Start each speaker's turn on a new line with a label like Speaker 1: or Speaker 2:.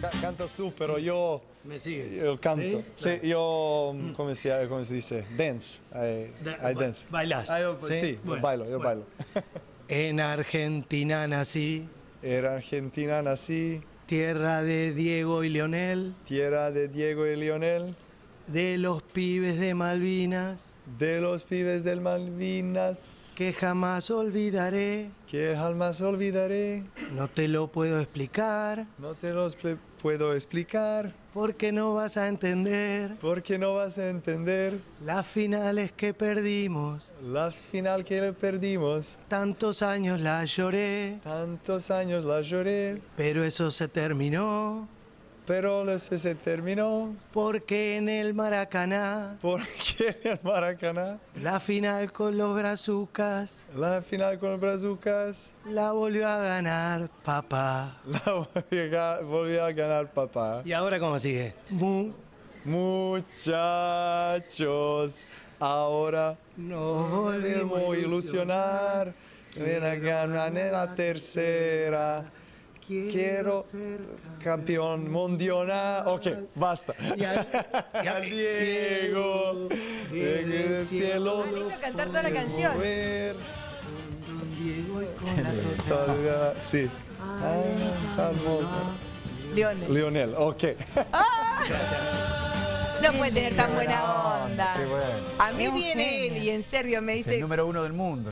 Speaker 1: Ca- Cantas tú, pero yo,
Speaker 2: Me sigue.
Speaker 1: yo canto. Sí,
Speaker 2: ¿Sí?
Speaker 1: yo, ¿cómo se, cómo se dice? Dance. I,
Speaker 2: Da-
Speaker 1: I
Speaker 2: ba-
Speaker 1: dance.
Speaker 2: bailás,
Speaker 1: Ah, yo-
Speaker 2: ¿sí?
Speaker 1: yo bailo, yo
Speaker 2: bueno.
Speaker 1: bailo.
Speaker 2: En Argentina nací,
Speaker 1: Era Argentina, nací,
Speaker 2: tierra de Diego y Leonel,
Speaker 1: tierra de Diego y Lionel,
Speaker 2: de los pibes de Malvinas,
Speaker 1: de los pibes del Malvinas,
Speaker 2: que jamás olvidaré.
Speaker 1: que jamás olvidaré.
Speaker 2: No te lo puedo explicar,
Speaker 1: No te ple- puedo explicar,
Speaker 2: porque no vas a entender
Speaker 1: porque no vas a entender
Speaker 2: las finales que perdimos.
Speaker 1: la final que perdimos.
Speaker 2: Tantos años la lloré,
Speaker 1: Tantos años la lloré,
Speaker 2: pero eso se terminó,
Speaker 1: pero sé, se terminó.
Speaker 2: porque en el Maracaná,
Speaker 1: Porque en el Maracaná,
Speaker 2: la final con los brazucas,
Speaker 1: la final con los brazucas,
Speaker 2: la volvió a ganar papá.
Speaker 1: la volvió a ganar papá.
Speaker 2: ¿Y ahora cómo sigue? Mu-
Speaker 1: Muchachos, ahora
Speaker 2: Nos
Speaker 1: volvemos
Speaker 2: volvemos
Speaker 1: a ilusionar. Ven a ganar en la tercera. Quiero
Speaker 2: ser
Speaker 1: campeón mundial. Ok, basta.
Speaker 2: Y al- y al-
Speaker 1: Diego, en el cielo.
Speaker 3: Hizo cantar toda la canción.
Speaker 1: Ver.
Speaker 2: Diego y con la
Speaker 1: sí. Ah.
Speaker 3: Leonel.
Speaker 1: Lionel, ok.
Speaker 3: No puede tener tan buena onda.
Speaker 4: Qué bueno.
Speaker 3: A mí viene él y en serio me
Speaker 4: Es el
Speaker 3: dice,
Speaker 4: número uno del mundo.